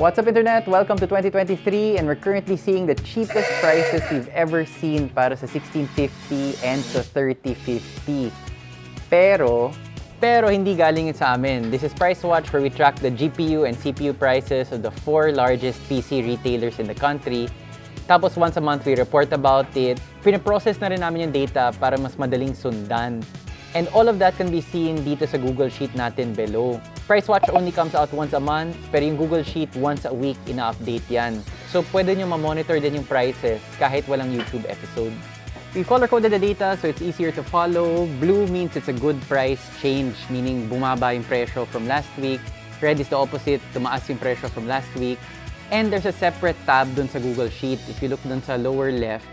What's up Internet? Welcome to 2023 and we're currently seeing the cheapest prices we've ever seen para sa 1650 and sa 3050. Pero, pero hindi galing sa amin. This is Price Watch where we track the GPU and CPU prices of the four largest PC retailers in the country. Tapos once a month we report about it. Pinaprocess na rin namin yung data para mas madaling sundan. And all of that can be seen dito sa Google Sheet natin below. Price Watch only comes out once a month, pero yung Google Sheet once a week ina-update yan. So pwede nyo ma-monitor din yung prices kahit walang YouTube episode. We color-coded the data so it's easier to follow. Blue means it's a good price change, meaning bumaba yung presyo from last week. Red is the opposite, tumaas yung presyo from last week. And there's a separate tab dun sa Google Sheet. If you look dun sa lower left,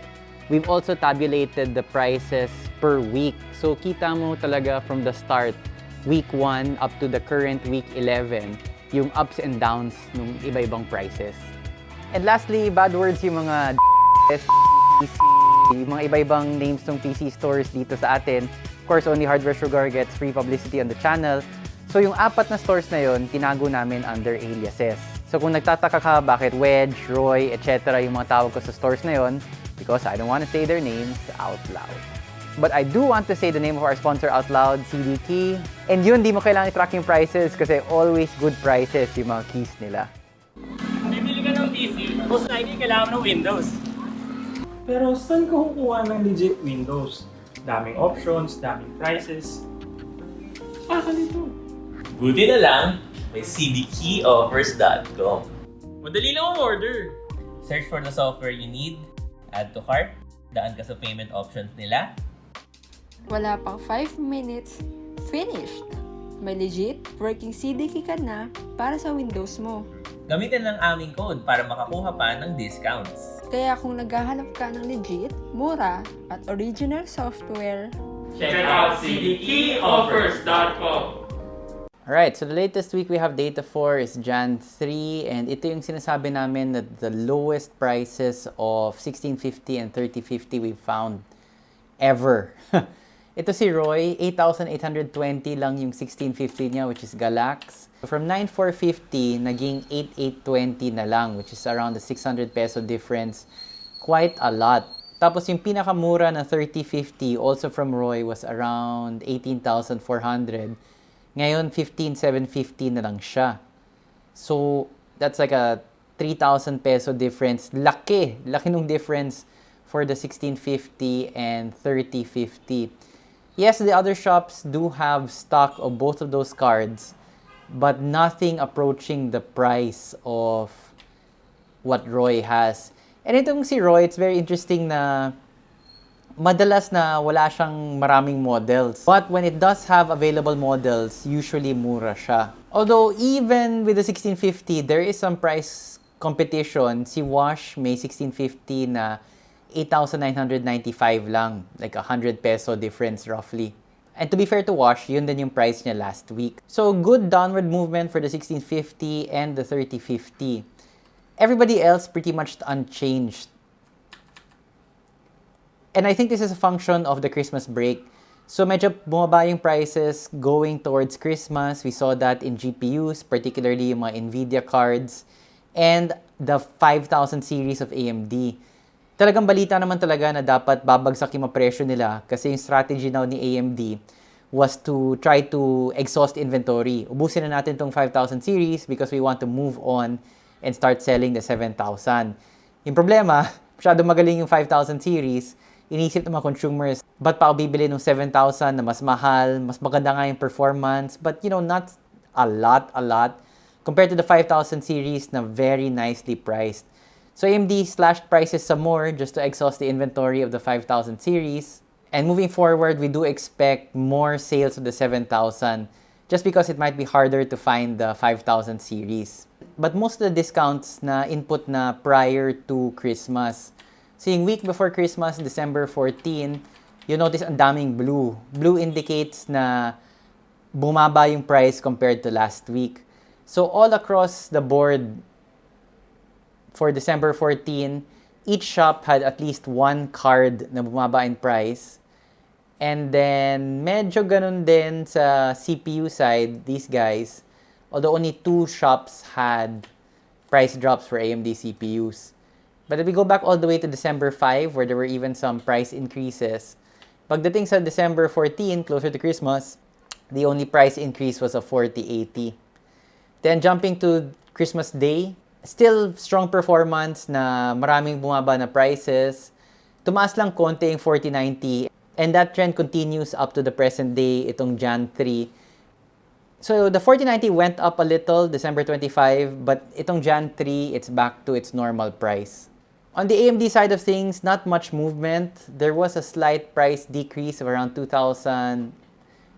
we've also tabulated the prices per week. So kita mo talaga from the start, week 1 up to the current week 11, yung ups and downs ng iba-ibang prices. And lastly, bad words yung mga yung mga iba-ibang names ng PC stores dito sa atin. Of course, only Hardware Sugar gets free publicity on the channel. So yung apat na stores na yon tinago namin under aliases. So kung nagtataka ka bakit Wedge, Roy, etc. yung mga tawag ko sa stores na yon, because I don't want to say their names out loud. But I do want to say the name of our sponsor out loud, CD Key. And yun, di mo kailangan i-track yung prices kasi always good prices yung mga keys nila. Bibili ka ng PC, most likely kailangan ng Windows. Pero saan ka kukuha ng legit Windows? Daming options, daming prices. Ah, kalito. Buti na lang, may cdkeyoffers.com. Madali lang ang order. Search for the software you need, add to cart, daan ka sa payment options nila, Wala pang 5 minutes, finished! May legit working CDK ka na para sa Windows mo. gamitin ang aming code para makakuha pa ng discounts. Kaya kung naghahanap ka ng legit, mura, at original software, Check out cdkeyoffers.com. Alright, so the latest week we have data for is Jan 3 and ito yung sinasabi namin that the lowest prices of 1650 and 3050 we've found ever. ito si Roy, 8,820 lang yung 1650 niya which is Galax. From 9,450, naging 8,820 na lang which is around the 600 peso difference. Quite a lot. Tapos yung pinakamura na 3050 also from Roy was around 18,400. Ngayon, 15,750 na lang siya. So, that's like a 3,000 peso difference. Laki! Laki nung difference for the 1650 and 3050. Yes, the other shops do have stock of both of those cards, but nothing approaching the price of what Roy has. And itong si Roy, it's very interesting na madalas na wala siyang maraming models. But when it does have available models, usually mura siya. Although even with the 1650, there is some price competition. Si Wash may 1650 na 8,995 lang. Like 100 peso difference roughly. And to be fair to Wash, yun din yung price niya last week. So good downward movement for the 1650 and the 3050. Everybody else pretty much unchanged. And I think this is a function of the Christmas break. So medyo bumaba yung prices going towards Christmas. We saw that in GPUs, particularly yung mga NVIDIA cards and the 5000 series of AMD. Talagang balita naman talaga na dapat babagsak yung presyo nila kasi yung strategy now ni AMD was to try to exhaust inventory. Ubusin na natin tong 5000 series because we want to move on and start selling the 7000. Yung problema, masyado magaling yung 5000 series, inisip ng mga consumers, ba't pa ako bibili ng 7,000 na mas mahal, mas maganda nga yung performance, but you know, not a lot, a lot, compared to the 5,000 series na very nicely priced. So AMD slashed prices some more just to exhaust the inventory of the 5,000 series. And moving forward, we do expect more sales of the 7,000 just because it might be harder to find the 5,000 series. But most of the discounts na input na prior to Christmas, So yung week before Christmas, December 14, you notice ang daming blue. Blue indicates na bumaba yung price compared to last week. So all across the board for December 14, each shop had at least one card na bumaba in price. And then, medyo ganun din sa CPU side, these guys, although only two shops had price drops for AMD CPUs. But if we go back all the way to December 5, where there were even some price increases, pagdating sa December 14, closer to Christmas, the only price increase was a 4080. Then jumping to Christmas Day, still strong performance na maraming bumaba na prices. Tumaas lang konti yung 4090 and that trend continues up to the present day, itong Jan 3. So the 4090 went up a little December 25, but itong Jan 3, it's back to its normal price. On the AMD side of things, not much movement. There was a slight price decrease of around 2,000,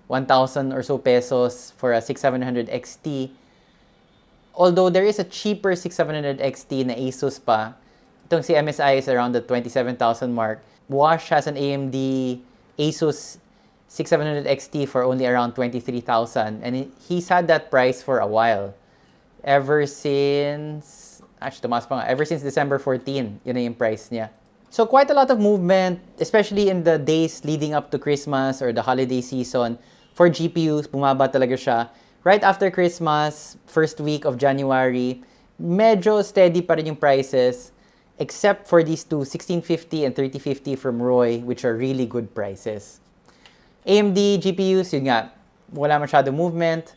1,000 or so pesos for a 6700 XT. Although there is a cheaper 6700 XT na Asus pa, itong si MSI is around the 27,000 mark. Wash has an AMD Asus 6700 XT for only around 23,000 and he- he's had that price for a while. Ever since, actually tumaas pa nga, ever since December 14, yun na yung price niya. So quite a lot of movement, especially in the days leading up to Christmas or the holiday season. For GPUs, bumaba talaga siya. Right after Christmas, first week of January, medyo steady pa rin yung prices except for these two, 1650 and 3050 from Roy, which are really good prices. AMD GPUs, yun nga, wala masyado movement.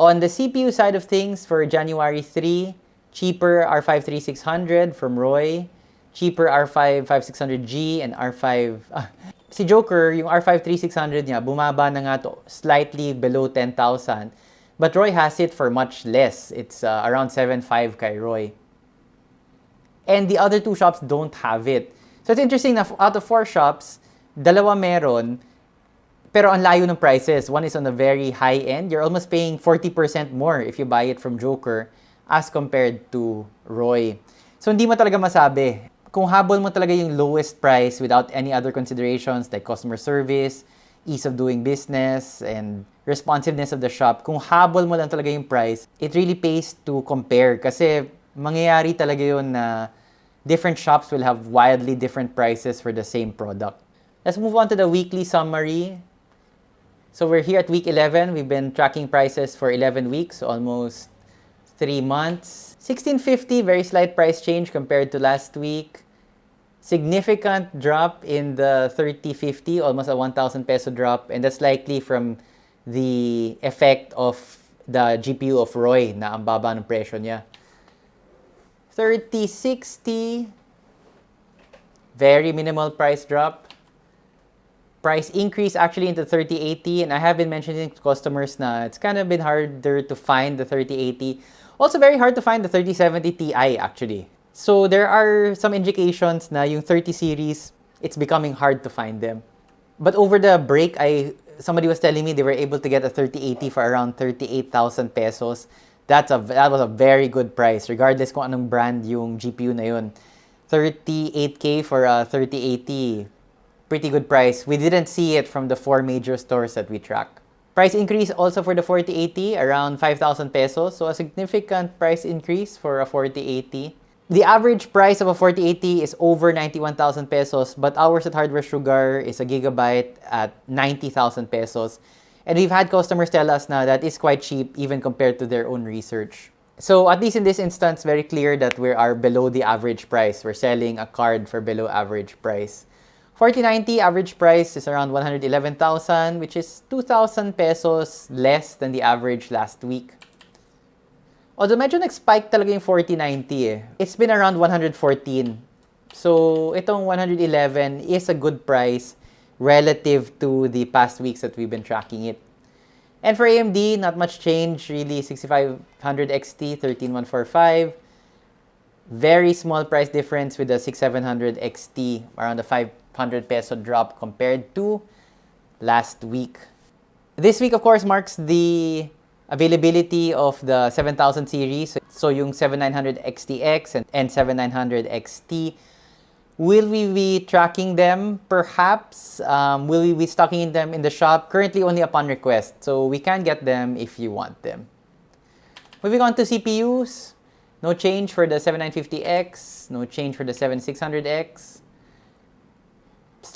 On the CPU side of things, for January 3, cheaper R5 3600 from Roy, cheaper R5 5600G and R5... ah, si Joker, yung R5 3600 niya, bumaba na nga to slightly below 10,000. But Roy has it for much less. It's uh, around 7.5 kay Roy. And the other two shops don't have it. So it's interesting na out of four shops, dalawa meron, pero ang layo ng prices. One is on the very high end. You're almost paying 40% more if you buy it from Joker as compared to Roy. So hindi mo talaga masabi. Kung habol mo talaga yung lowest price without any other considerations like customer service, ease of doing business, and responsiveness of the shop, kung habol mo lang talaga yung price, it really pays to compare kasi mangyayari talaga yun na different shops will have wildly different prices for the same product. Let's move on to the weekly summary. So we're here at week 11. We've been tracking prices for 11 weeks, almost three months. 1650, very slight price change compared to last week. Significant drop in the 3050, almost a 1,000 peso drop, and that's likely from the effect of the GPU of Roy na ang baba ng presyo niya. 3060, very minimal price drop price increase actually into 3080 and I have been mentioning to customers na it's kind of been harder to find the 3080. Also very hard to find the 3070 Ti actually. So there are some indications na yung 30 series, it's becoming hard to find them. But over the break, I somebody was telling me they were able to get a 3080 for around 38,000 pesos. That's a that was a very good price regardless kung anong brand yung GPU na yun. 38k for a 3080 pretty good price. We didn't see it from the four major stores that we track. Price increase also for the 4080, around 5,000 pesos. So a significant price increase for a 4080. The average price of a 4080 is over 91,000 pesos, but ours at Hardware Sugar is a gigabyte at 90,000 pesos. And we've had customers tell us now that is quite cheap even compared to their own research. So at least in this instance, very clear that we are below the average price. We're selling a card for below average price. 4090 average price is around 111,000, which is 2,000 pesos less than the average last week. Although medyo nag-spike talaga yung 4090 eh. It's been around 114. So itong 111 is a good price relative to the past weeks that we've been tracking it. And for AMD, not much change really. 6500 XT, 13145. Very small price difference with the 6700 XT, around the 500 peso drop compared to last week. This week, of course, marks the availability of the 7000 series. So yung 7900 XTX and, and 7900 XT. Will we be tracking them? Perhaps. Um, will we be stocking them in the shop? Currently only upon request. So we can get them if you want them. Moving on to CPUs. No change for the 7950X. No change for the 7600X.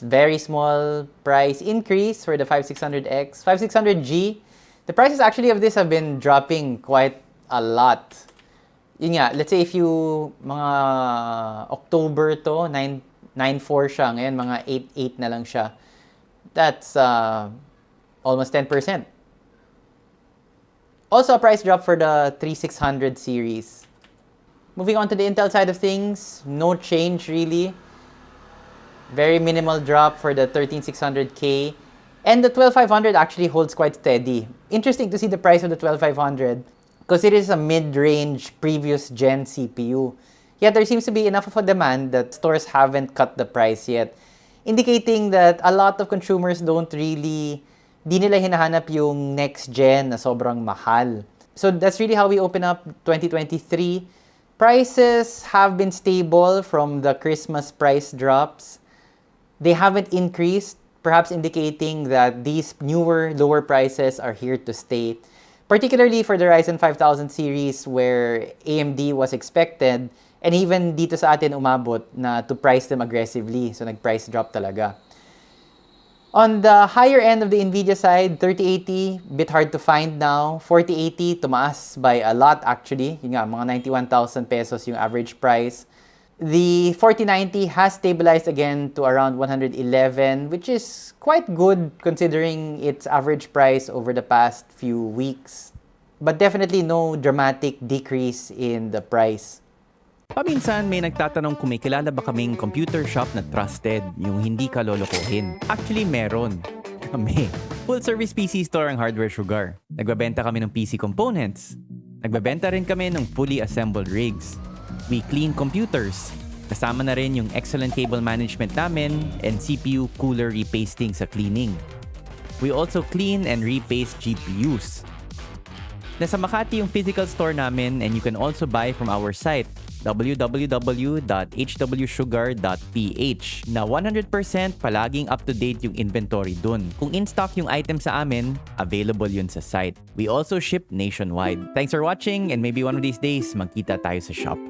Very small price increase for the 5600X. 5600G. The prices actually of this have been dropping quite a lot. yun nga, let's say if you, mga October to, 9, 9.4 siya, ngayon mga 8.8 na lang siya. That's uh, almost 10%. Also a price drop for the 3600 series. Moving on to the Intel side of things, no change really. Very minimal drop for the 13600K. And the 12500 actually holds quite steady. Interesting to see the price of the 12500 because it is a mid-range previous gen CPU. Yet there seems to be enough of a demand that stores haven't cut the price yet, indicating that a lot of consumers don't really, di nila hinahanap yung next gen na sobrang mahal. So that's really how we open up 2023. Prices have been stable from the Christmas price drops. They haven't increased, perhaps indicating that these newer, lower prices are here to stay. Particularly for the Ryzen 5000 series where AMD was expected and even dito sa atin umabot na to price them aggressively. So nag-price drop talaga. On the higher end of the NVIDIA side, 3080, bit hard to find now. 4080, tumaas by a lot actually. Yun nga, mga 91,000 pesos yung average price. The 4090 has stabilized again to around 111, which is quite good considering its average price over the past few weeks. But definitely no dramatic decrease in the price. Paminsan may nagtatanong kung may kilala ba kaming computer shop na trusted, yung hindi ka lolokohin. Actually, meron. Kami. Full service PC store ang Hardware Sugar. Nagbabenta kami ng PC components. Nagbabenta rin kami ng fully assembled rigs. We clean computers. Kasama na rin yung excellent cable management namin and CPU cooler repasting sa cleaning. We also clean and repaste GPUs. Nasa Makati yung physical store namin and you can also buy from our site www.hwsugar.ph na 100% palaging up-to-date yung inventory dun. Kung in-stock yung item sa amin, available yun sa site. We also ship nationwide. Thanks for watching and maybe one of these days, magkita tayo sa shop.